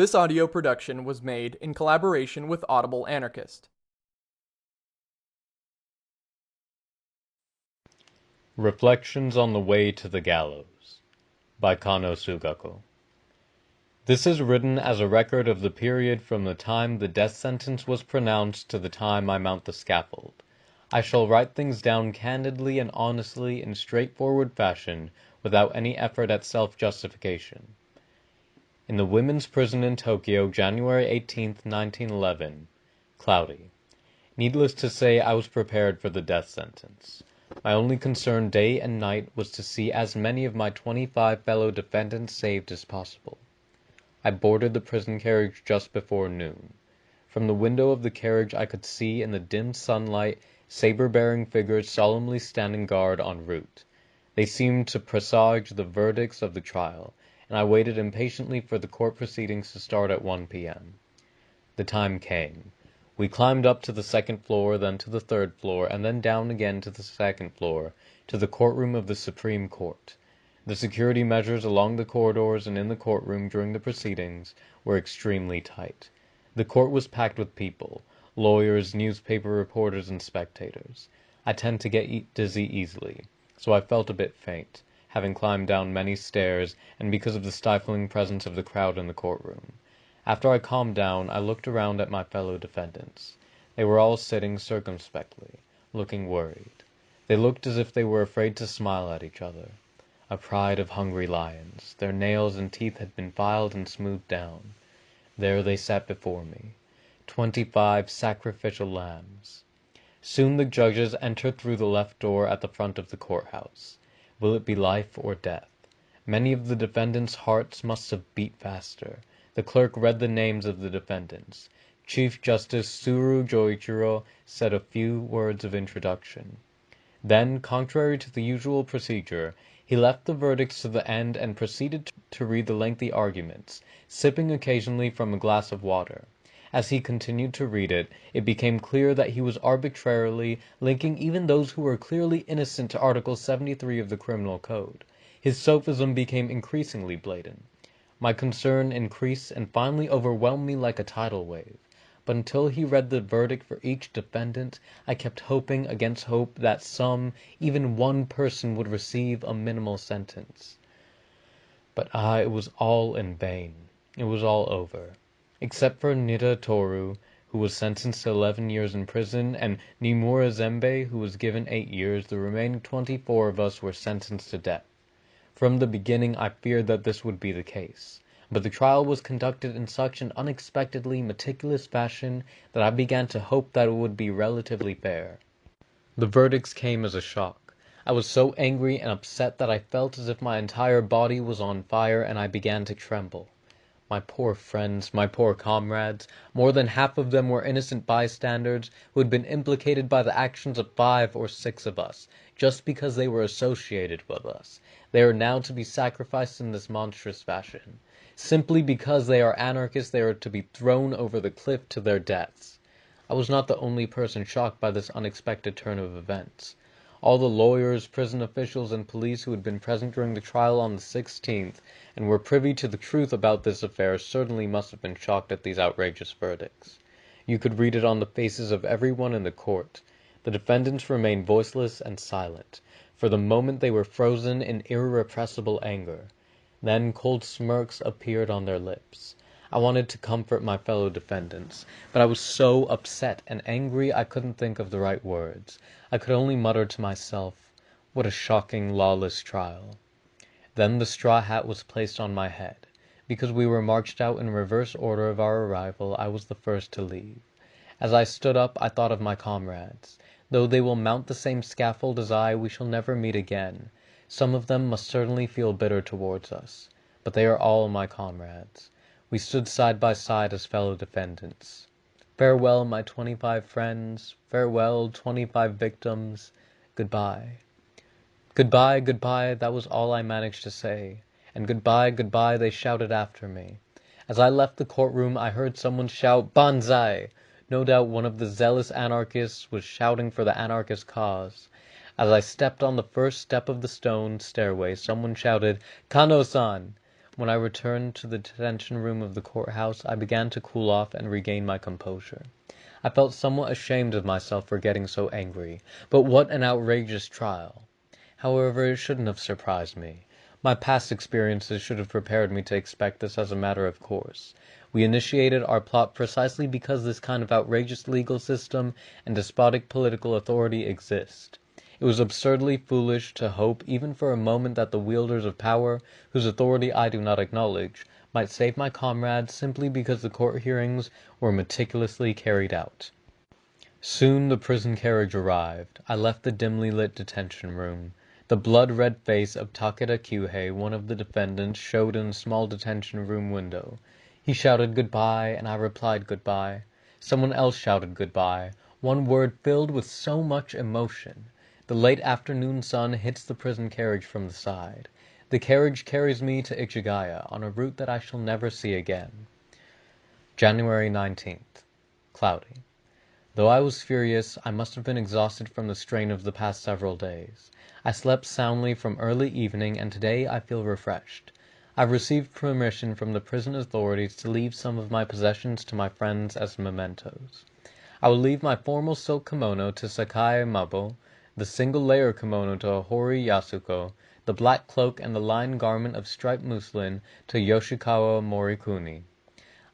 This audio production was made in collaboration with Audible Anarchist. Reflections on the Way to the Gallows by Kano Sugako. This is written as a record of the period from the time the death sentence was pronounced to the time I mount the scaffold. I shall write things down candidly and honestly in straightforward fashion without any effort at self-justification. In the women's prison in Tokyo, January 18, 1911. Cloudy. Needless to say, I was prepared for the death sentence. My only concern day and night was to see as many of my twenty five fellow defendants saved as possible. I boarded the prison carriage just before noon. From the window of the carriage I could see in the dim sunlight saber bearing figures solemnly standing guard en route. They seemed to presage the verdicts of the trial and I waited impatiently for the court proceedings to start at 1 p.m. The time came. We climbed up to the second floor, then to the third floor, and then down again to the second floor, to the courtroom of the Supreme Court. The security measures along the corridors and in the courtroom during the proceedings were extremely tight. The court was packed with people lawyers, newspaper reporters, and spectators. I tend to get dizzy easily, so I felt a bit faint having climbed down many stairs, and because of the stifling presence of the crowd in the courtroom. After I calmed down, I looked around at my fellow defendants. They were all sitting circumspectly, looking worried. They looked as if they were afraid to smile at each other. A pride of hungry lions. Their nails and teeth had been filed and smoothed down. There they sat before me. Twenty-five sacrificial lambs. Soon the judges entered through the left door at the front of the courthouse. Will it be life or death? Many of the defendants' hearts must have beat faster. The clerk read the names of the defendants. Chief Justice Tsuru Joichiro said a few words of introduction. Then, contrary to the usual procedure, he left the verdicts to the end and proceeded to read the lengthy arguments, sipping occasionally from a glass of water. As he continued to read it, it became clear that he was arbitrarily linking even those who were clearly innocent to Article 73 of the Criminal Code. His sophism became increasingly blatant. My concern increased and finally overwhelmed me like a tidal wave. But until he read the verdict for each defendant, I kept hoping against hope that some, even one person would receive a minimal sentence. But ah, it was all in vain. It was all over. Except for Nitta Toru, who was sentenced to eleven years in prison, and Nimura Zembe, who was given eight years, the remaining twenty four of us were sentenced to death. From the beginning I feared that this would be the case, but the trial was conducted in such an unexpectedly meticulous fashion that I began to hope that it would be relatively fair. The verdicts came as a shock. I was so angry and upset that I felt as if my entire body was on fire and I began to tremble. My poor friends, my poor comrades, more than half of them were innocent bystanders who had been implicated by the actions of five or six of us, just because they were associated with us. They are now to be sacrificed in this monstrous fashion. Simply because they are anarchists they are to be thrown over the cliff to their deaths. I was not the only person shocked by this unexpected turn of events. All the lawyers, prison officials, and police who had been present during the trial on the 16th, and were privy to the truth about this affair, certainly must have been shocked at these outrageous verdicts. You could read it on the faces of every one in the court. The defendants remained voiceless and silent. For the moment they were frozen in irrepressible anger. Then cold smirks appeared on their lips. I wanted to comfort my fellow defendants, but I was so upset and angry I couldn't think of the right words. I could only mutter to myself, "What a shocking, lawless trial." Then the straw hat was placed on my head. Because we were marched out in reverse order of our arrival, I was the first to leave. As I stood up I thought of my comrades. Though they will mount the same scaffold as I, we shall never meet again. Some of them must certainly feel bitter towards us. But they are all my comrades. We stood side by side as fellow defendants. Farewell, my twenty five friends. Farewell, twenty five victims. Good bye. Good bye, good bye, that was all I managed to say. And good bye, good bye they shouted after me. As I left the courtroom I heard someone shout Banzai! No doubt one of the zealous anarchists was shouting for the anarchist cause. As I stepped on the first step of the stone stairway someone shouted Kano-san! When I returned to the detention room of the courthouse I began to cool off and regain my composure. I felt somewhat ashamed of myself for getting so angry. But what an outrageous trial! However, it shouldn't have surprised me. My past experiences should have prepared me to expect this as a matter of course. We initiated our plot precisely because this kind of outrageous legal system and despotic political authority exist. It was absurdly foolish to hope even for a moment that the wielders of power, whose authority I do not acknowledge, might save my comrades simply because the court hearings were meticulously carried out. Soon the prison carriage arrived. I left the dimly lit detention room. The blood red face of Takeda Kyuhei, one of the defendants, showed in the small detention room window. He shouted good bye, and I replied good bye. Someone else shouted good bye, one word filled with so much emotion. The late afternoon sun hits the prison carriage from the side. The carriage carries me to Ichigaya, on a route that I shall never see again. January 19th. Cloudy. Though I was furious, I must have been exhausted from the strain of the past several days. I slept soundly from early evening, and today I feel refreshed. I have received permission from the prison authorities to leave some of my possessions to my friends as mementos. I will leave my formal silk kimono to Sakai Mabo, the single layer kimono to Hori Yasuko, the black cloak and the lined garment of striped muslin to Yoshikawa Morikuni.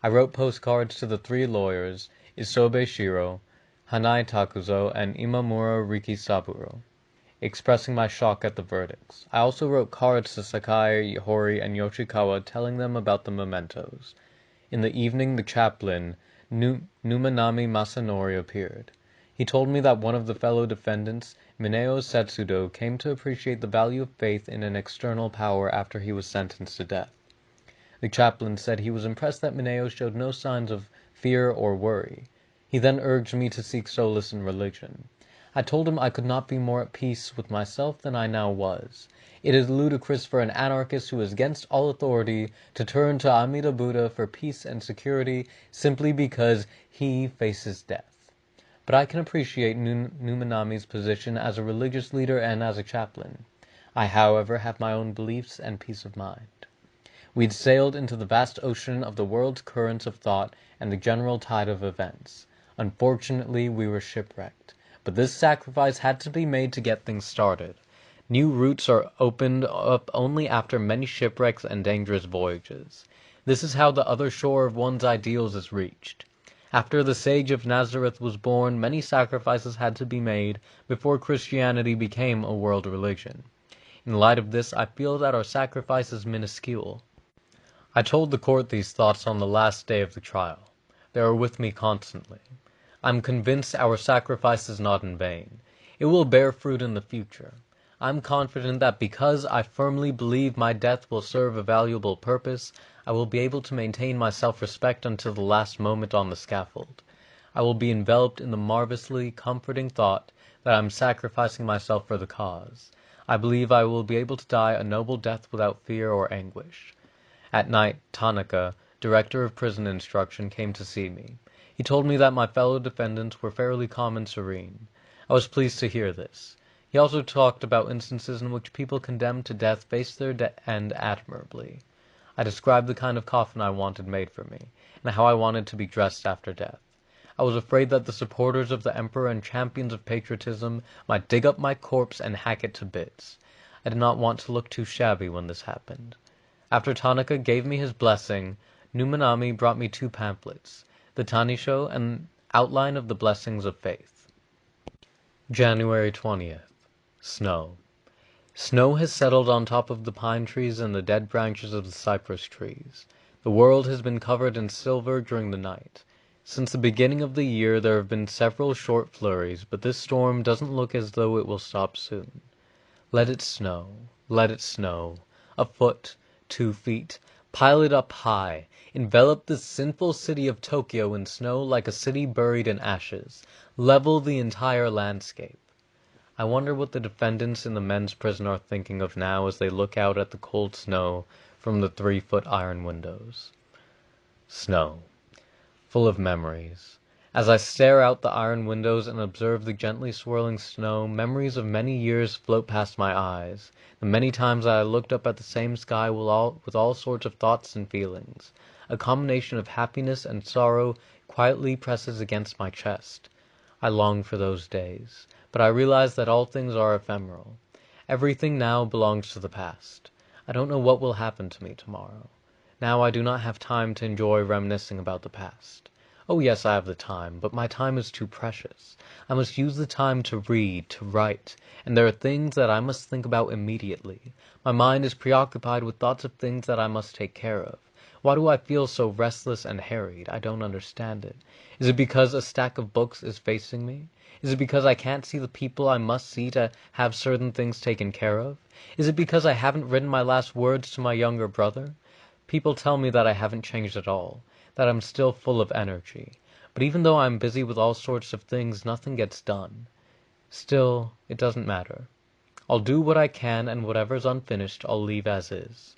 I wrote postcards to the three lawyers, Isobe Shiro, Hanai Takuzo, and Imamura Rikisaburo, expressing my shock at the verdicts. I also wrote cards to Sakai, Hori, and Yoshikawa telling them about the mementos. In the evening the chaplain, Numanami Masanori, appeared. He told me that one of the fellow defendants, Mineo Setsudo, came to appreciate the value of faith in an external power after he was sentenced to death. The chaplain said he was impressed that Mineo showed no signs of fear or worry. He then urged me to seek solace in religion. I told him I could not be more at peace with myself than I now was. It is ludicrous for an anarchist who is against all authority to turn to Amida Buddha for peace and security simply because he faces death. But I can appreciate Numanami's position as a religious leader and as a chaplain. I, however, have my own beliefs and peace of mind. We had sailed into the vast ocean of the world's currents of thought and the general tide of events. Unfortunately, we were shipwrecked. But this sacrifice had to be made to get things started. New routes are opened up only after many shipwrecks and dangerous voyages. This is how the other shore of one's ideals is reached. After the Sage of Nazareth was born, many sacrifices had to be made before Christianity became a world religion. In light of this, I feel that our sacrifice is minuscule. I told the court these thoughts on the last day of the trial. They are with me constantly. I am convinced our sacrifice is not in vain. It will bear fruit in the future. I am confident that because I firmly believe my death will serve a valuable purpose, I will be able to maintain my self-respect until the last moment on the scaffold. I will be enveloped in the marvelously comforting thought that I am sacrificing myself for the cause. I believe I will be able to die a noble death without fear or anguish. At night, Tanaka, director of prison instruction, came to see me. He told me that my fellow defendants were fairly calm and serene. I was pleased to hear this. He also talked about instances in which people condemned to death faced their end admirably. I described the kind of coffin I wanted made for me, and how I wanted to be dressed after death. I was afraid that the supporters of the Emperor and champions of patriotism might dig up my corpse and hack it to bits. I did not want to look too shabby when this happened. After Tanaka gave me his blessing, Numanami brought me two pamphlets, the Tanisho and Outline of the Blessings of Faith. January 20th. Snow. Snow has settled on top of the pine trees and the dead branches of the cypress trees. The world has been covered in silver during the night. Since the beginning of the year there have been several short flurries, but this storm doesn't look as though it will stop soon. Let it snow, let it snow. A foot, two feet, pile it up high, envelop the sinful city of Tokyo in snow like a city buried in ashes, level the entire landscape. I wonder what the defendants in the men's prison are thinking of now as they look out at the cold snow from the three foot iron windows. Snow. Full of memories. As I stare out the iron windows and observe the gently swirling snow, memories of many years float past my eyes, the many times I looked up at the same sky with all, with all sorts of thoughts and feelings. A combination of happiness and sorrow quietly presses against my chest. I long for those days, but I realize that all things are ephemeral. Everything now belongs to the past. I don't know what will happen to me tomorrow. Now I do not have time to enjoy reminiscing about the past. Oh yes, I have the time, but my time is too precious. I must use the time to read, to write, and there are things that I must think about immediately. My mind is preoccupied with thoughts of things that I must take care of. Why do I feel so restless and harried? I don't understand it. Is it because a stack of books is facing me? Is it because I can't see the people I must see to have certain things taken care of? Is it because I haven't written my last words to my younger brother? People tell me that I haven't changed at all that I'm still full of energy. But even though I'm busy with all sorts of things, nothing gets done. Still, it doesn't matter. I'll do what I can, and whatever's unfinished I'll leave as is.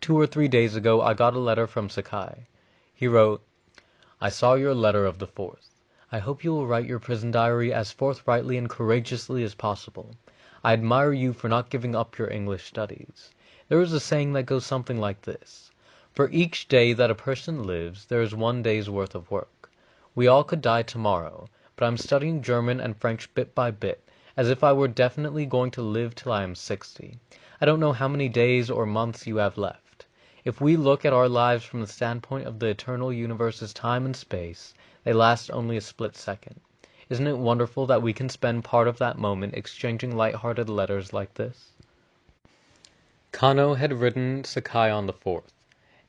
Two or three days ago I got a letter from Sakai. He wrote, I saw your letter of the 4th. I hope you will write your prison diary as forthrightly and courageously as possible. I admire you for not giving up your English studies. There is a saying that goes something like this for each day that a person lives there is one day's worth of work. We all could die tomorrow, but I'm studying German and French bit by bit, as if I were definitely going to live till I am sixty. I don't know how many days or months you have left. If we look at our lives from the standpoint of the eternal universe's time and space, they last only a split second. Isn't it wonderful that we can spend part of that moment exchanging light-hearted letters like this? Kano had written Sakai on the 4th.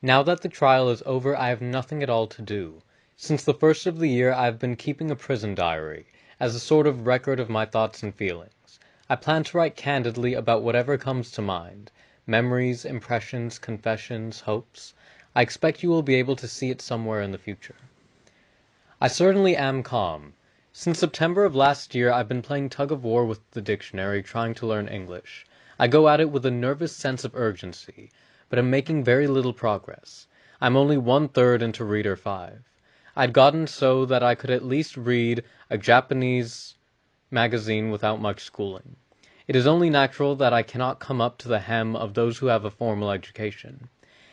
Now that the trial is over I have nothing at all to do. Since the first of the year I have been keeping a prison diary, as a sort of record of my thoughts and feelings. I plan to write candidly about whatever comes to mind memories, impressions, confessions, hopes. I expect you will be able to see it somewhere in the future. I certainly am calm. Since September of last year I've been playing tug of war with the dictionary, trying to learn English. I go at it with a nervous sense of urgency but am making very little progress. I'm only one third into Reader 5. I'd gotten so that I could at least read a Japanese magazine without much schooling. It is only natural that I cannot come up to the hem of those who have a formal education.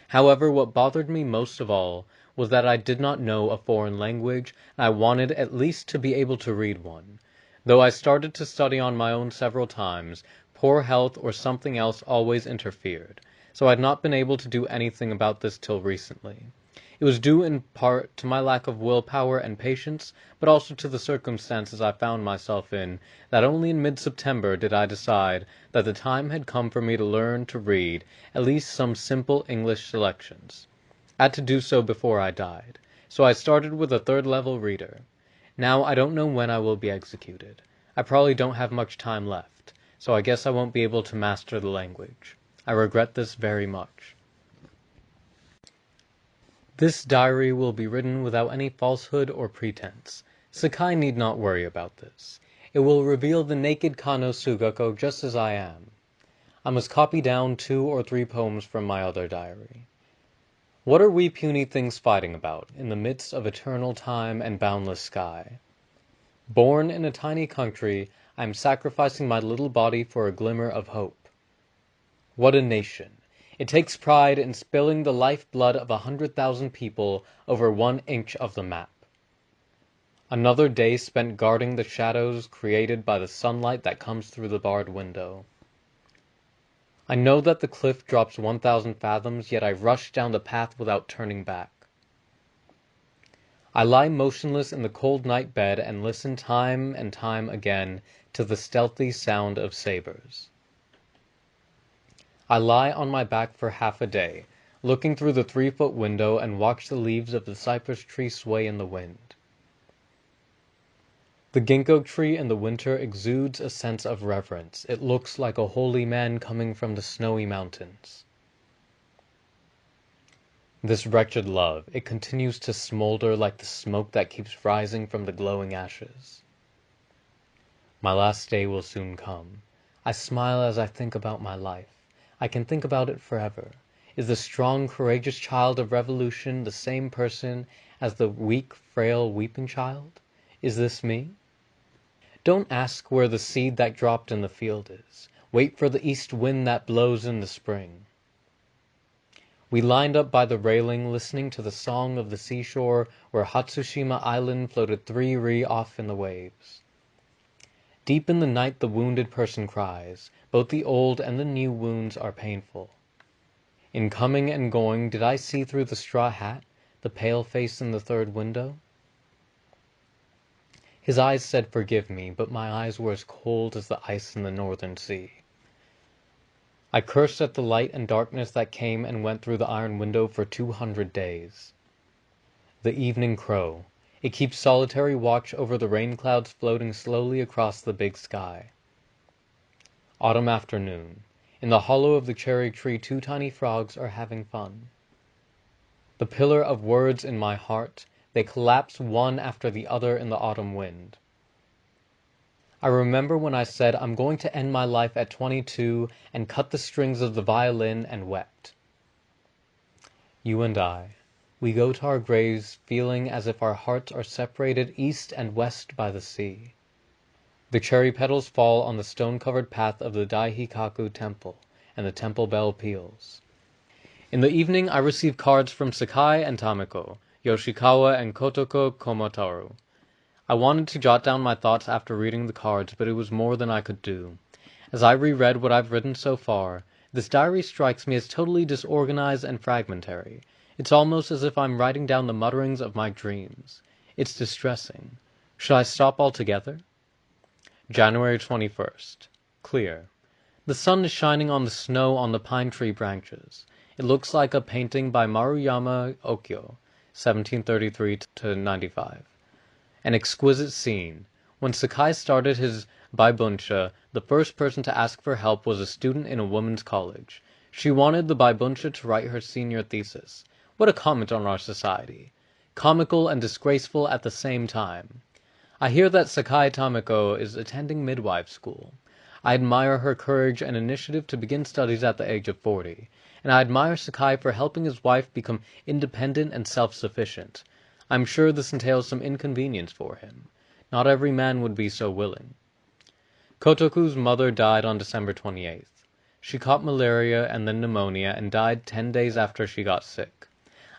However, what bothered me most of all was that I did not know a foreign language, and I wanted at least to be able to read one. Though I started to study on my own several times, poor health or something else always interfered so I had not been able to do anything about this till recently. It was due in part to my lack of will power and patience, but also to the circumstances I found myself in, that only in mid September did I decide that the time had come for me to learn to read at least some simple English selections. I had to do so before I died, so I started with a third level reader. Now I don't know when I will be executed. I probably don't have much time left, so I guess I won't be able to master the language. I regret this very much. This diary will be written without any falsehood or pretense. Sakai need not worry about this. It will reveal the naked Kano Sugako just as I am. I must copy down two or three poems from my other diary. What are we puny things fighting about, in the midst of eternal time and boundless sky? Born in a tiny country, I am sacrificing my little body for a glimmer of hope. What a nation! It takes pride in spilling the life blood of a hundred thousand people over one inch of the map. Another day spent guarding the shadows created by the sunlight that comes through the barred window. I know that the cliff drops 1,000 fathoms, yet I rush down the path without turning back. I lie motionless in the cold night bed and listen time and time again to the stealthy sound of sabers. I lie on my back for half a day, looking through the three foot window and watch the leaves of the cypress tree sway in the wind. The ginkgo tree in the winter exudes a sense of reverence. It looks like a holy man coming from the snowy mountains. This wretched love, it continues to smolder like the smoke that keeps rising from the glowing ashes. My last day will soon come. I smile as I think about my life. I can think about it forever. Is the strong, courageous child of revolution the same person as the weak, frail, weeping child? Is this me? Don't ask where the seed that dropped in the field is. Wait for the east wind that blows in the spring. We lined up by the railing, listening to the song of the seashore where Hatsushima Island floated three ri off in the waves. Deep in the night the wounded person cries. Both the old and the new wounds are painful. In coming and going did I see through the straw hat the pale face in the third window? His eyes said forgive me, but my eyes were as cold as the ice in the northern sea. I cursed at the light and darkness that came and went through the iron window for two hundred days. The evening crow. It keeps solitary watch over the rain clouds floating slowly across the big sky. Autumn afternoon. In the hollow of the cherry tree two tiny frogs are having fun. The pillar of words in my heart they collapse one after the other in the autumn wind. I remember when I said I'm going to end my life at twenty two and cut the strings of the violin and wept. You and I, we go to our graves feeling as if our hearts are separated east and west by the sea. The cherry petals fall on the stone covered path of the Daihikaku temple, and the temple bell peals. In the evening I receive cards from Sakai and Tameko, Yoshikawa and Kotoku Komataro. I wanted to jot down my thoughts after reading the cards, but it was more than I could do. As I reread what I've written so far, this diary strikes me as totally disorganized and fragmentary. It's almost as if I'm writing down the mutterings of my dreams. It's distressing. Should I stop altogether? January 21st. Clear. The sun is shining on the snow on the pine tree branches. It looks like a painting by Maruyama Okyo, 1733 95. An exquisite scene. When Sakai started his Baibunsha, the first person to ask for help was a student in a women's college. She wanted the Baibunsha to write her senior thesis. What a comment on our society! Comical and disgraceful at the same time. I hear that Sakai Tameko is attending midwife school. I admire her courage and initiative to begin studies at the age of forty and I admire Sakai for helping his wife become independent and self-sufficient. I am sure this entails some inconvenience for him. Not every man would be so willing. Kotoku's mother died on December 28th. She caught malaria and then pneumonia and died ten days after she got sick.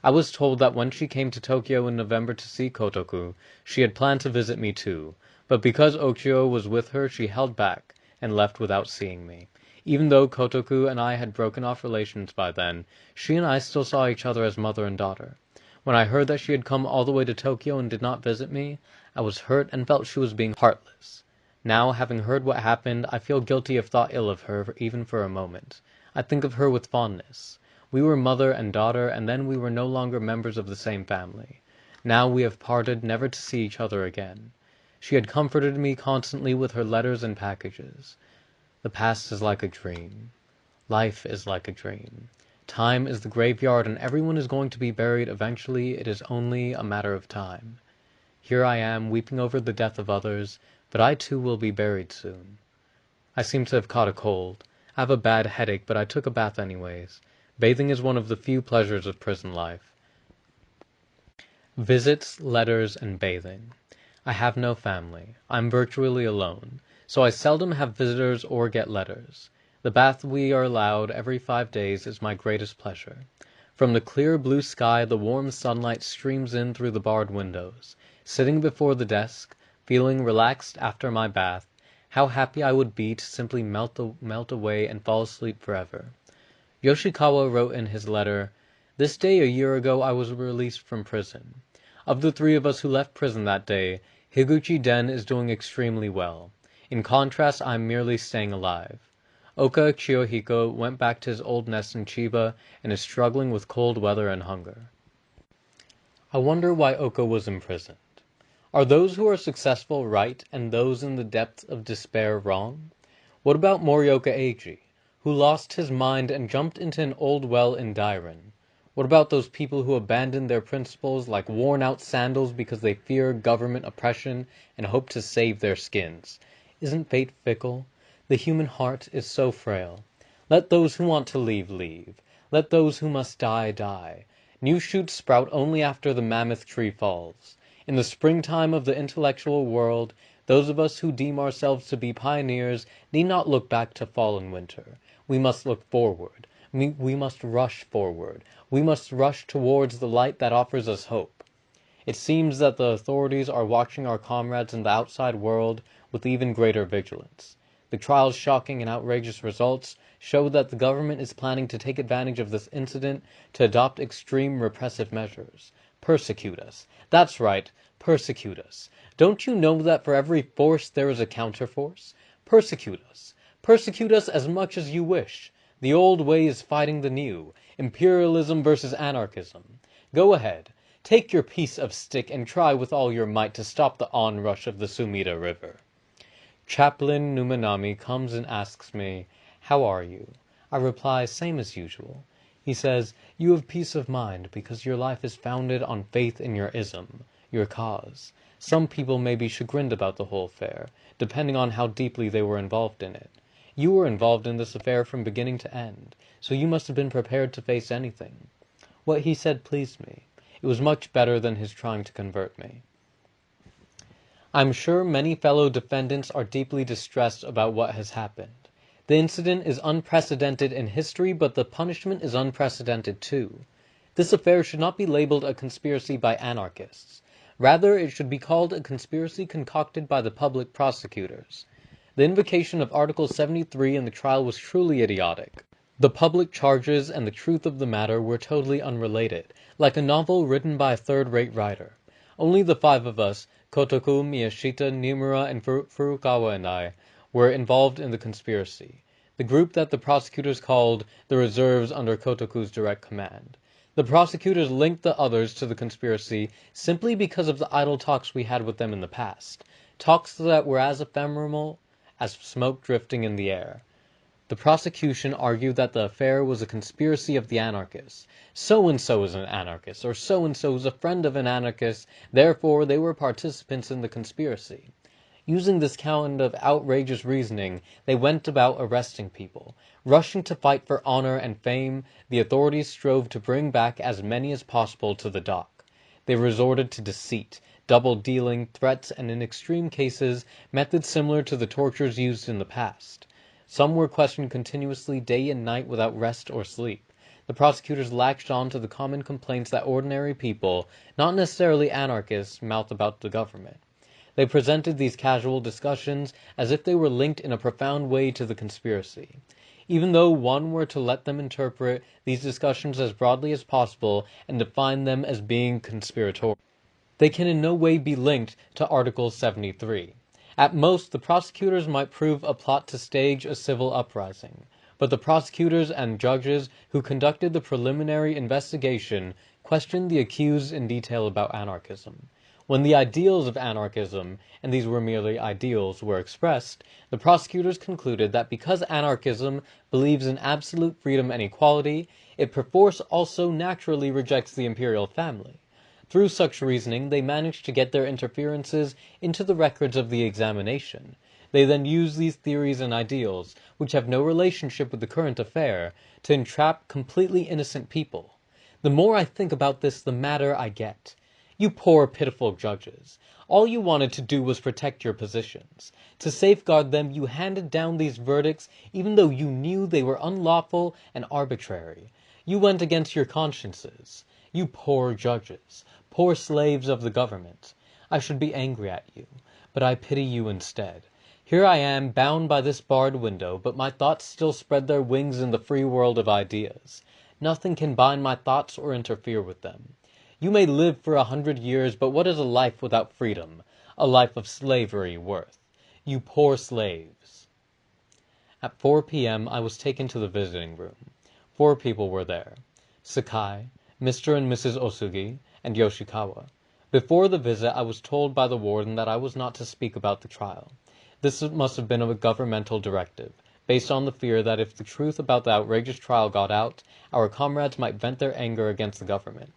I was told that when she came to Tokyo in November to see Kotoku, she had planned to visit me too, but because Okyo was with her she held back and left without seeing me. Even though Kotoku and I had broken off relations by then, she and I still saw each other as mother and daughter. When I heard that she had come all the way to Tokyo and did not visit me, I was hurt and felt she was being heartless. Now, having heard what happened, I feel guilty if thought ill of her even for a moment. I think of her with fondness. We were mother and daughter, and then we were no longer members of the same family. Now we have parted, never to see each other again. She had comforted me constantly with her letters and packages. The past is like a dream. Life is like a dream. Time is the graveyard and everyone is going to be buried eventually, it is only a matter of time. Here I am, weeping over the death of others, but I too will be buried soon. I seem to have caught a cold. I have a bad headache, but I took a bath anyways. Bathing is one of the few pleasures of prison life. Visits, letters, and bathing. I have no family. I am virtually alone so I seldom have visitors or get letters. The bath we are allowed every five days is my greatest pleasure. From the clear blue sky the warm sunlight streams in through the barred windows. Sitting before the desk, feeling relaxed after my bath, how happy I would be to simply melt, melt away and fall asleep forever. Yoshikawa wrote in his letter, This day a year ago I was released from prison. Of the three of us who left prison that day, Higuchi Den is doing extremely well. In contrast I am merely staying alive. Oka Chiyohiko went back to his old nest in Chiba and is struggling with cold weather and hunger. I wonder why Oka was imprisoned. Are those who are successful right and those in the depths of despair wrong? What about Morioka Eiji, who lost his mind and jumped into an old well in Dairen? What about those people who abandon their principles like worn out sandals because they fear government oppression and hope to save their skins? Isn't fate fickle? The human heart is so frail. Let those who want to leave, leave. Let those who must die, die. New shoots sprout only after the mammoth tree falls. In the springtime of the intellectual world, those of us who deem ourselves to be pioneers need not look back to fall and winter. We must look forward. We must rush forward. We must rush towards the light that offers us hope. It seems that the authorities are watching our comrades in the outside world with even greater vigilance. The trial's shocking and outrageous results show that the government is planning to take advantage of this incident to adopt extreme repressive measures. Persecute us. That's right, persecute us. Don't you know that for every force there is a counterforce? Persecute us. Persecute us as much as you wish. The old way is fighting the new. Imperialism versus anarchism. Go ahead. Take your piece of stick and try with all your might to stop the onrush of the Sumida River. Chaplain Numanami comes and asks me, "How are you?" I reply, "Same as usual." He says, "You have peace of mind because your life is founded on faith in your ism, your cause. Some people may be chagrined about the whole affair, depending on how deeply they were involved in it. You were involved in this affair from beginning to end, so you must have been prepared to face anything." What he said pleased me. It was much better than his trying to convert me. I am sure many fellow defendants are deeply distressed about what has happened. The incident is unprecedented in history, but the punishment is unprecedented too. This affair should not be labeled a conspiracy by anarchists. Rather, it should be called a conspiracy concocted by the public prosecutors. The invocation of Article 73 in the trial was truly idiotic. The public charges and the truth of the matter were totally unrelated, like a novel written by a third-rate writer. Only the five of us, Kotoku, Miyashita, Nimura, and Furukawa and I, were involved in the conspiracy, the group that the prosecutors called the reserves under Kotoku's direct command. The prosecutors linked the others to the conspiracy simply because of the idle talks we had with them in the past, talks that were as ephemeral as smoke drifting in the air. The prosecution argued that the affair was a conspiracy of the anarchists. So and so is an anarchist, or so and so is a friend of an anarchist, therefore they were participants in the conspiracy. Using this kind of outrageous reasoning, they went about arresting people. Rushing to fight for honor and fame, the authorities strove to bring back as many as possible to the dock. They resorted to deceit, double dealing, threats, and in extreme cases, methods similar to the tortures used in the past. Some were questioned continuously day and night without rest or sleep. The prosecutors latched on to the common complaints that ordinary people, not necessarily anarchists, mouth about the government. They presented these casual discussions as if they were linked in a profound way to the conspiracy. Even though one were to let them interpret these discussions as broadly as possible and define them as being conspiratorial, they can in no way be linked to Article 73. At most, the prosecutors might prove a plot to stage a civil uprising, but the prosecutors and judges who conducted the preliminary investigation questioned the accused in detail about anarchism. When the ideals of anarchism, and these were merely ideals, were expressed, the prosecutors concluded that because anarchism believes in absolute freedom and equality, it perforce also naturally rejects the imperial family. Through such reasoning they managed to get their interferences into the records of the examination. They then use these theories and ideals, which have no relationship with the current affair, to entrap completely innocent people. The more I think about this the madder I get. You poor pitiful judges. All you wanted to do was protect your positions. To safeguard them you handed down these verdicts even though you knew they were unlawful and arbitrary. You went against your consciences. You poor judges poor slaves of the government. I should be angry at you, but I pity you instead. Here I am, bound by this barred window, but my thoughts still spread their wings in the free world of ideas. Nothing can bind my thoughts or interfere with them. You may live for a hundred years, but what is a life without freedom? A life of slavery worth. You poor slaves. At 4 p.m. I was taken to the visiting room. Four people were there. Sakai, Mr. and Mrs. Osugi, and Yoshikawa. Before the visit I was told by the warden that I was not to speak about the trial. This must have been a governmental directive, based on the fear that if the truth about the outrageous trial got out, our comrades might vent their anger against the government.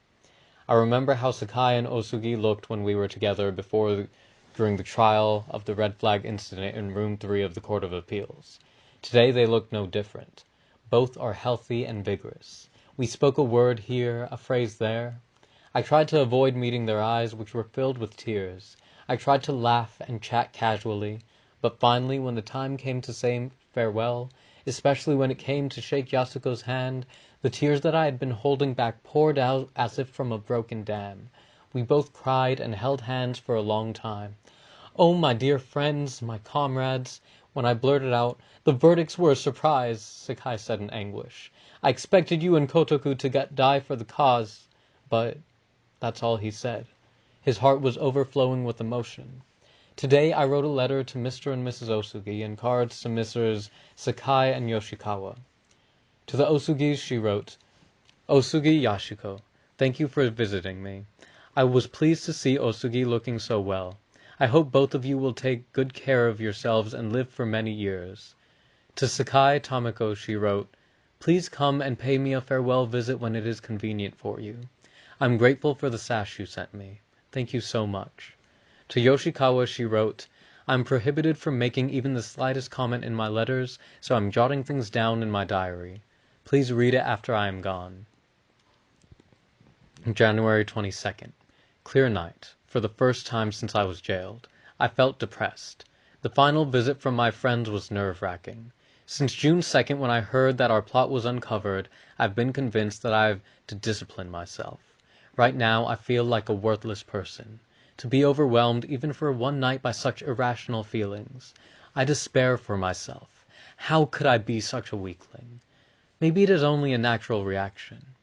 I remember how Sakai and Osugi looked when we were together before during the trial of the red flag incident in room 3 of the Court of Appeals. Today they look no different. Both are healthy and vigorous. We spoke a word here, a phrase there. I tried to avoid meeting their eyes, which were filled with tears. I tried to laugh and chat casually, but finally, when the time came to say farewell, especially when it came to shake Yasuko's hand, the tears that I had been holding back poured out as if from a broken dam. We both cried and held hands for a long time. "Oh, my dear friends, my comrades!" When I blurted out, "The verdicts were a surprise," Sakai said in anguish, "I expected you and Kotoku to die for the cause, but that's all he said. His heart was overflowing with emotion. Today I wrote a letter to Mr. and Mrs. Osugi and cards to Messrs. Sakai and Yoshikawa. To the Osugis she wrote, Osugi Yasuko, thank you for visiting me. I was pleased to see Osugi looking so well. I hope both of you will take good care of yourselves and live for many years. To Sakai Tameko she wrote, Please come and pay me a farewell visit when it is convenient for you. I'm grateful for the sash you sent me. Thank you so much. To Yoshikawa she wrote, I'm prohibited from making even the slightest comment in my letters, so I'm jotting things down in my diary. Please read it after I am gone. January 22nd. Clear night. For the first time since I was jailed. I felt depressed. The final visit from my friends was nerve racking. Since June 2nd when I heard that our plot was uncovered, I've been convinced that I've to discipline myself. Right now I feel like a worthless person. To be overwhelmed even for one night by such irrational feelings. I despair for myself. How could I be such a weakling? Maybe it is only a natural reaction.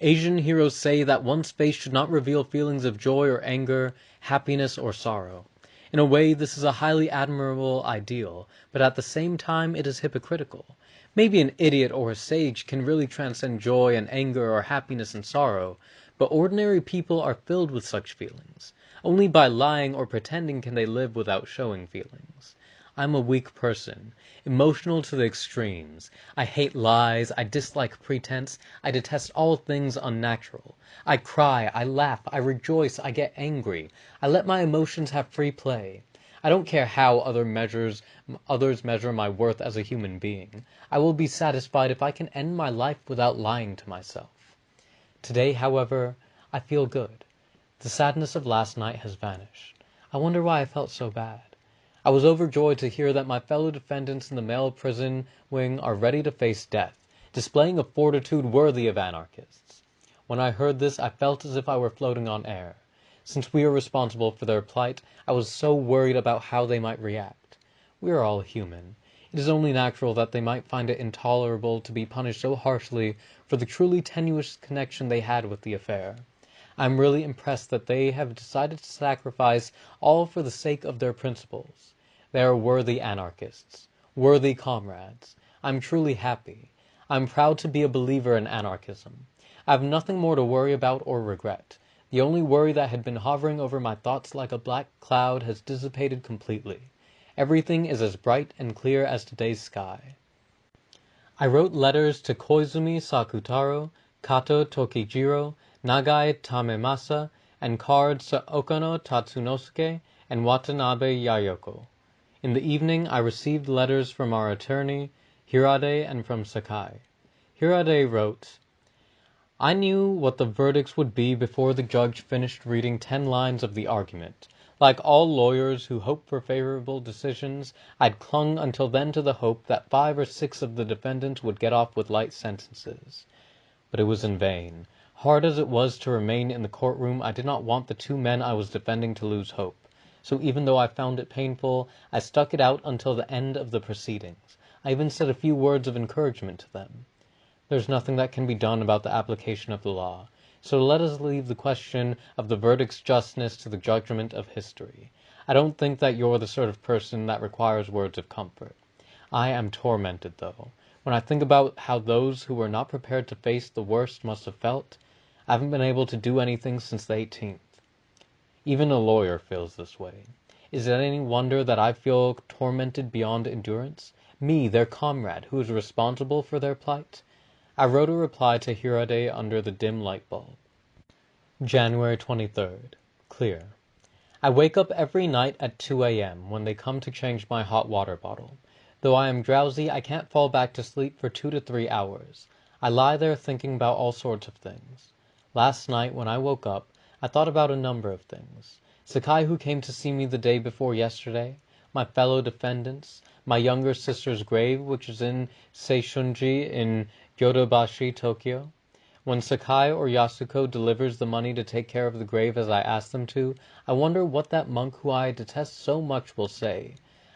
Asian heroes say that one's face should not reveal feelings of joy or anger, happiness or sorrow. In a way this is a highly admirable ideal, but at the same time it is hypocritical. Maybe an idiot or a sage can really transcend joy and anger or happiness and sorrow, but ordinary people are filled with such feelings. Only by lying or pretending can they live without showing feelings. I'm a weak person, emotional to the extremes. I hate lies, I dislike pretense, I detest all things unnatural. I cry, I laugh, I rejoice, I get angry. I let my emotions have free play. I don't care how other measures, others measure my worth as a human being. I will be satisfied if I can end my life without lying to myself. Today, however, I feel good. The sadness of last night has vanished. I wonder why I felt so bad. I was overjoyed to hear that my fellow defendants in the male prison wing are ready to face death, displaying a fortitude worthy of anarchists. When I heard this I felt as if I were floating on air. Since we are responsible for their plight, I was so worried about how they might react. We are all human. It is only natural that they might find it intolerable to be punished so harshly for the truly tenuous connection they had with the affair. I am really impressed that they have decided to sacrifice all for the sake of their principles. They are worthy anarchists, worthy comrades. I am truly happy. I am proud to be a believer in anarchism. I have nothing more to worry about or regret. The only worry that had been hovering over my thoughts like a black cloud has dissipated completely. Everything is as bright and clear as today's sky. I wrote letters to Koizumi Sakutaro, Kato Tokijiro, Nagai Tamemasa, and cards to Okano Tatsunosuke and Watanabe Yayoko. In the evening I received letters from our attorney, Hirade, and from Sakai. Hirade wrote, I knew what the verdicts would be before the judge finished reading ten lines of the argument. Like all lawyers who hope for favorable decisions, I'd clung until then to the hope that five or six of the defendants would get off with light sentences. But it was in vain. Hard as it was to remain in the courtroom, I did not want the two men I was defending to lose hope so even though I found it painful, I stuck it out until the end of the proceedings. I even said a few words of encouragement to them. There's nothing that can be done about the application of the law, so let us leave the question of the verdict's justness to the judgment of history. I don't think that you're the sort of person that requires words of comfort. I am tormented, though. When I think about how those who were not prepared to face the worst must have felt, haven't been able to do anything since the 18th. Even a lawyer feels this way. Is it any wonder that I feel tormented beyond endurance? Me, their comrade, who is responsible for their plight? I wrote a reply to Hirade under the dim light bulb. January 23rd. Clear. I wake up every night at 2 a.m. when they come to change my hot water bottle. Though I am drowsy, I can't fall back to sleep for two to three hours. I lie there thinking about all sorts of things. Last night, when I woke up, I thought about a number of things. Sakai who came to see me the day before yesterday, my fellow defendants, my younger sister's grave which is in Seishunji in Yodobashi, Tokyo. When Sakai or Yasuko delivers the money to take care of the grave as I ask them to, I wonder what that monk whom I detest so much will say.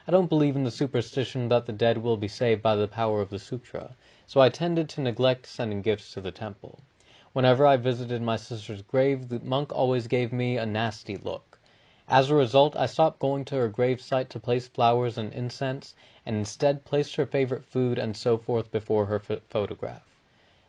I don't believe in the superstition that the dead will be saved by the power of the sutra, so I tended to neglect sending gifts to the temple. Whenever I visited my sister's grave the monk always gave me a nasty look. As a result I stopped going to her grave site to place flowers and incense, and instead placed her favorite food and so forth before her photograph.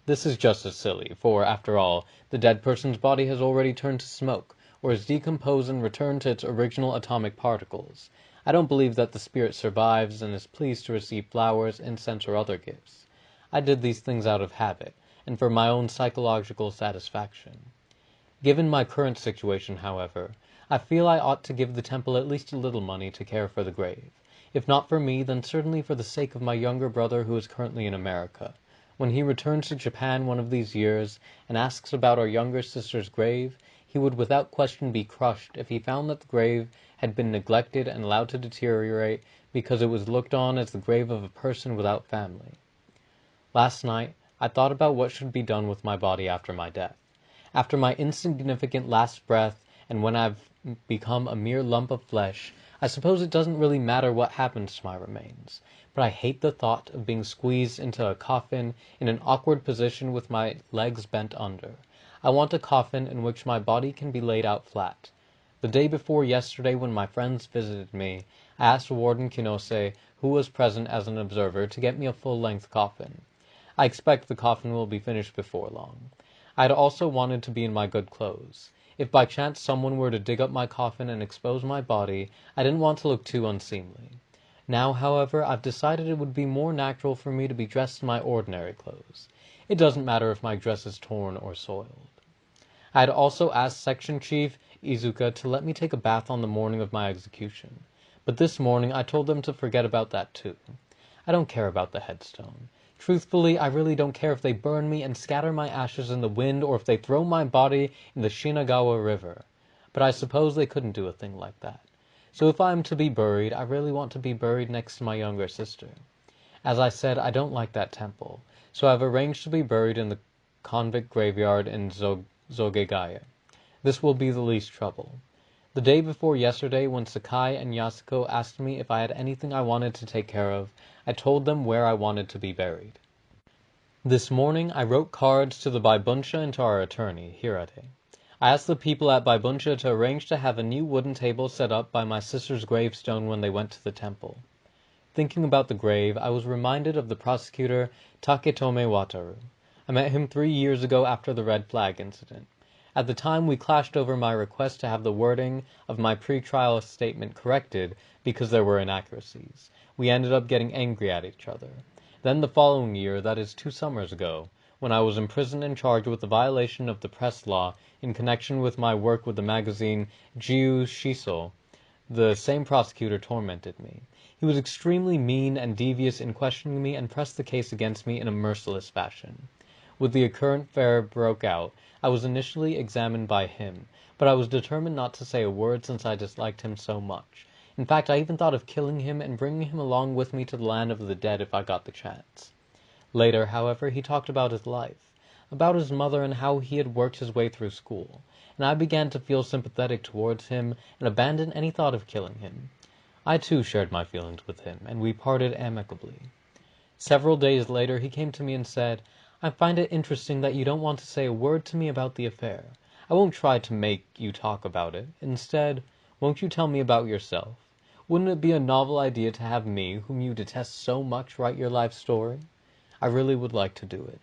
This is just as silly, for, after all, the dead person's body has already turned to smoke, or is decomposed and returned to its original atomic particles. I don't believe that the spirit survives and is pleased to receive flowers, incense, or other gifts. I did these things out of habit, and for my own psychological satisfaction. Given my current situation, however, I feel I ought to give the temple at least a little money to care for the grave. If not for me, then certainly for the sake of my younger brother who is currently in America. When he returns to Japan one of these years, and asks about our younger sister's grave, he would without question be crushed if he found that the grave had been neglected and allowed to deteriorate because it was looked on as the grave of a person without family. Last night I thought about what should be done with my body after my death. After my insignificant last breath, and when I've become a mere lump of flesh, I suppose it doesn't really matter what happens to my remains. But I hate the thought of being squeezed into a coffin in an awkward position with my legs bent under. I want a coffin in which my body can be laid out flat. The day before yesterday when my friends visited me, I asked Warden Kinose, who was present as an observer, to get me a full length coffin. I expect the coffin will be finished before long. I had also wanted to be in my good clothes. If by chance someone were to dig up my coffin and expose my body, I didn't want to look too unseemly. Now, however, I've decided it would be more natural for me to be dressed in my ordinary clothes. It doesn't matter if my dress is torn or soiled. I had also asked Section Chief Izuka to let me take a bath on the morning of my execution. But this morning I told them to forget about that too. I don't care about the headstone. Truthfully, I really don't care if they burn me and scatter my ashes in the wind or if they throw my body in the Shinagawa River. But I suppose they couldn't do a thing like that. So if I am to be buried, I really want to be buried next to my younger sister. As I said, I don't like that temple, so I have arranged to be buried in the convict graveyard in Zoshigaya. This will be the least trouble. The day before yesterday, when Sakai and Yasuko asked me if I had anything I wanted to take care of, I told them where I wanted to be buried. This morning I wrote cards to the Baibunsha and to our attorney, Hirade. I asked the people at Baibunsha to arrange to have a new wooden table set up by my sister's gravestone when they went to the temple. Thinking about the grave, I was reminded of the prosecutor Taketomi Wataru. I met him three years ago after the red flag incident. At the time we clashed over my request to have the wording of my pre-trial statement corrected because there were inaccuracies. We ended up getting angry at each other. Then the following year, that is two summers ago, when I was imprisoned and charged with the violation of the press law in connection with my work with the magazine Jiyu Shiso, the same prosecutor tormented me. He was extremely mean and devious in questioning me and pressed the case against me in a merciless fashion. When the current affair broke out, I was initially examined by him, but I was determined not to say a word since I disliked him so much. In fact, I even thought of killing him and bringing him along with me to the land of the dead if I got the chance. Later, however, he talked about his life, about his mother and how he had worked his way through school, and I began to feel sympathetic towards him and abandoned any thought of killing him. I too shared my feelings with him, and we parted amicably. Several days later he came to me and said, I find it interesting that you don't want to say a word to me about the affair. I won't try to make you talk about it. Instead, won't you tell me about yourself? Wouldn't it be a novel idea to have me, whom you detest so much, write your life story? I really would like to do it.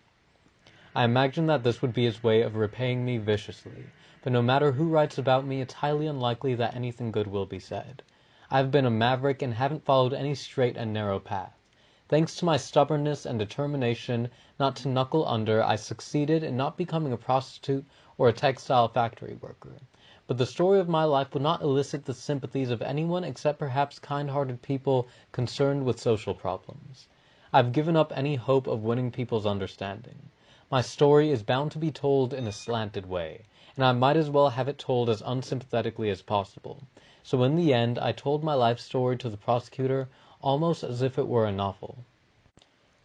I imagine that this would be his way of repaying me viciously, but no matter who writes about me, it's highly unlikely that anything good will be said. I have been a maverick and haven't followed any straight and narrow path. Thanks to my stubbornness and determination not to knuckle under, I succeeded in not becoming a prostitute or a textile factory worker. But the story of my life would not elicit the sympathies of anyone except perhaps kind-hearted people concerned with social problems. I have given up any hope of winning people's understanding. My story is bound to be told in a slanted way, and I might as well have it told as unsympathetically as possible. So in the end I told my life story to the prosecutor almost as if it were a novel.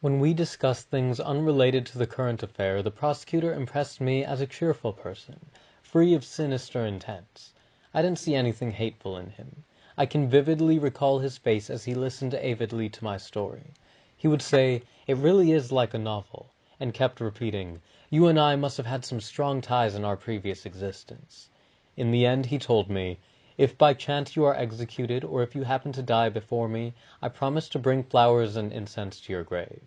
When we discussed things unrelated to the current affair the prosecutor impressed me as a cheerful person, free of sinister intents. I didn't see anything hateful in him. I can vividly recall his face as he listened avidly to my story. He would say, "It really is like a novel," and kept repeating, "You and I must have had some strong ties in our previous existence." In the end he told me, "If by chance you are executed, or if you happen to die before me, I promise to bring flowers and incense to your grave."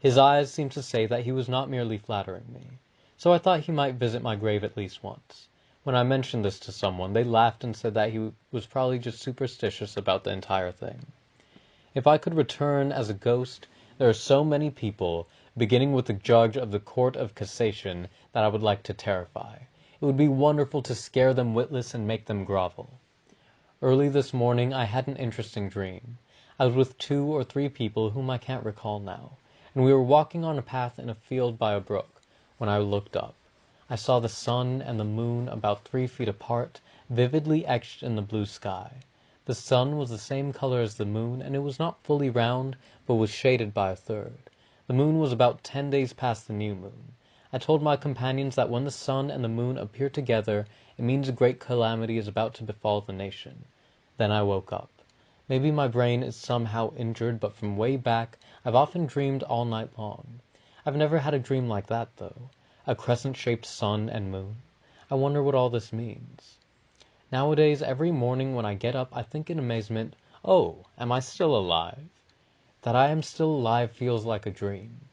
His eyes seemed to say that he was not merely flattering me. So I thought he might visit my grave at least once. When I mentioned this to someone, they laughed and said that he was probably just superstitious about the entire thing. If I could return as a ghost, there are so many people, beginning with the judge of the Court of Cassation, that I would like to terrify. It would be wonderful to scare them witless and make them grovel. Early this morning I had an interesting dream. I was with two or three people whom I can't recall now, and we were walking on a path in a field by a brook, when I looked up. I saw the sun and the moon about three feet apart, vividly etched in the blue sky. The sun was the same color as the moon, and it was not fully round, but was shaded by a third. The moon was about ten days past the new moon. I told my companions that when the sun and the moon appear together it means a great calamity is about to befall the nation. Then I woke up. Maybe my brain is somehow injured, but from way back I've often dreamed all night long. I've never had a dream like that, though a crescent shaped sun and moon. I wonder what all this means. Nowadays every morning when I get up I think in amazement, "Oh, am I still alive?" That I am still alive feels like a dream.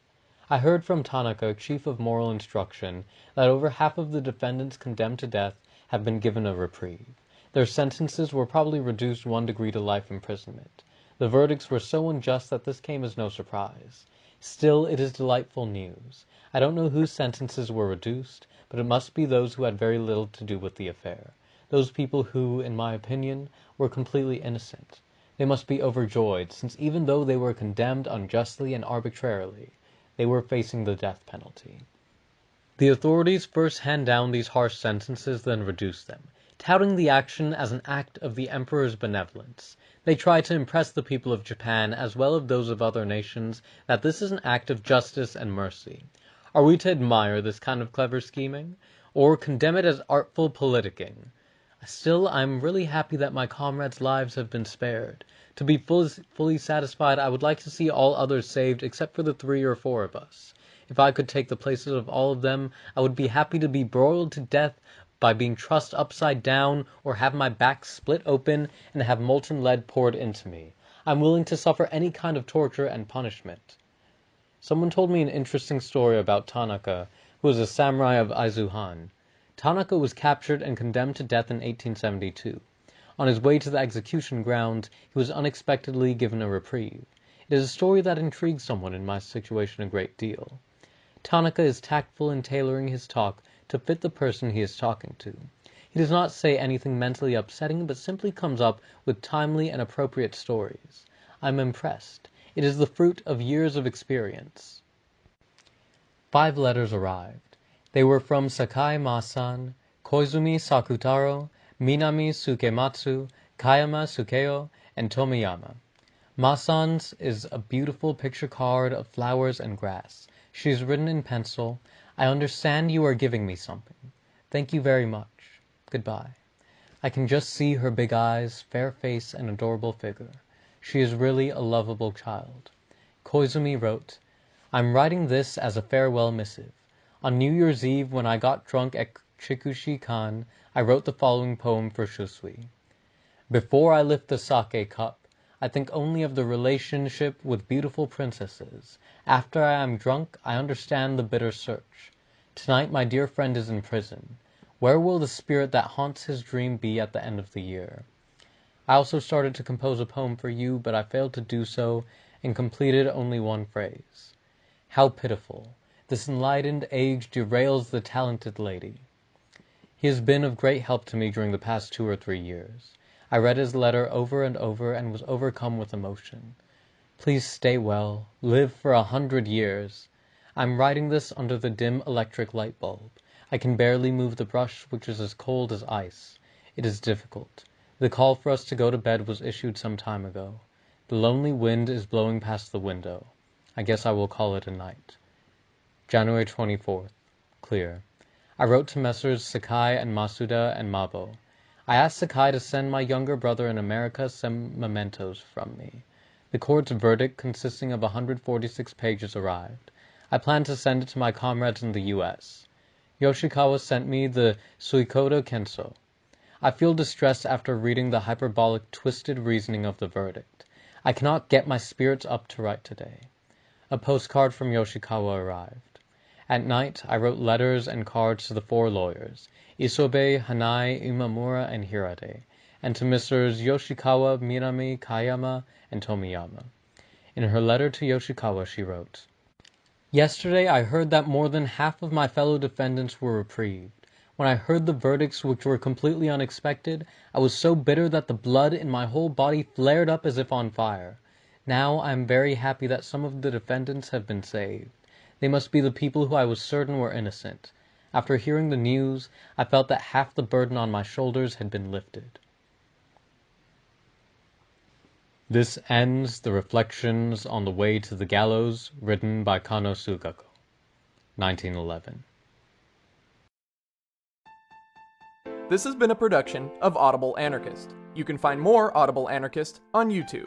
I heard from Tanaka, Chief of Moral Instruction, that over half of the defendants condemned to death have been given a reprieve. Their sentences were probably reduced one degree to life imprisonment. The verdicts were so unjust that this came as no surprise. Still it is delightful news. I don't know whose sentences were reduced, but it must be those who had very little to do with the affair; those people who, in my opinion, were completely innocent. They must be overjoyed, since even though they were condemned unjustly and arbitrarily, they were facing the death penalty. The authorities first hand down these harsh sentences, then reduce them, touting the action as an act of the Emperor's benevolence. They try to impress the people of Japan, as well as those of other nations, that this is an act of justice and mercy. Are we to admire this kind of clever scheming, or condemn it as artful politicking? Still I am really happy that my comrades' lives have been spared. To be fully satisfied I would like to see all others saved except for the three or four of us. If I could take the places of all of them I would be happy to be broiled to death by being trussed upside down, or have my back split open and have molten lead poured into me. I am willing to suffer any kind of torture and punishment. Someone told me an interesting story about Tanaka, who was a samurai of Aizu Han. Tanaka was captured and condemned to death in 1872. On his way to the execution ground he was unexpectedly given a reprieve. It is a story that intrigues someone in my situation a great deal. Tanaka is tactful in tailoring his talk to fit the person he is talking to. He does not say anything mentally upsetting, but simply comes up with timely and appropriate stories. I am impressed. It is the fruit of years of experience. Five letters arrived. They were from Sakai Ma-san, Koizumi Sakutaro, Minami Sukematsu, Kayama Sukeo, and Tomiyama. Ma-san's is a beautiful picture card of flowers and grass. She has written in pencil, "I understand you are giving me something. Thank you very much. Goodbye." I can just see her big eyes, fair face, and adorable figure. She is really a lovable child. Koizumi wrote, "I'm writing this as a farewell missive. On New Year's Eve when I got drunk at Chikushi kan I wrote the following poem for Shusui: Before I lift the sake cup I think only of the relationship with beautiful princesses. After I am drunk I understand the bitter search. Tonight my dear friend is in prison. Where will the spirit that haunts his dream be at the end of the year? I also started to compose a poem for you, but I failed to do so, and completed only one phrase. How pitiful! This enlightened age derails the talented lady. He has been of great help to me during the past two or three years. I read his letter over and over, and was overcome with emotion. Please stay well, live for a hundred years. I am writing this under the dim electric light bulb. I can barely move the brush, which is as cold as ice. It is difficult. The call for us to go to bed was issued some time ago. The lonely wind is blowing past the window. I guess I will call it a night. January 24th. Clear. I wrote to Messrs. Sakai and Masuda and Mabo. I asked Sakai to send my younger brother in America some mementos from me. The court's verdict, consisting of 146 pages, arrived. I plan to send it to my comrades in the U.S. Yoshikawa sent me the Suikodo Kenso. I feel distressed after reading the hyperbolic, twisted reasoning of the verdict. I cannot get my spirits up to write today. A postcard from Yoshikawa arrived. At night I wrote letters and cards to the four lawyers, Isobe, Hanai, Imamura, and Hirade, and to Messrs. Yoshikawa, Minami, Kayama, and Tomiyama. In her letter to Yoshikawa she wrote: Yesterday I heard that more than half of my fellow defendants were reprieved. When I heard the verdicts, which were completely unexpected, I was so bitter that the blood in my whole body flared up as if on fire. Now I am very happy that some of the defendants have been saved. They must be the people who I was certain were innocent. After hearing the news, I felt that half the burden on my shoulders had been lifted. This ends the Reflections on the Way to the Gallows written by Kanno Sugako, 1911. This has been a production of Audible Anarchist. You can find more Audible Anarchist on YouTube.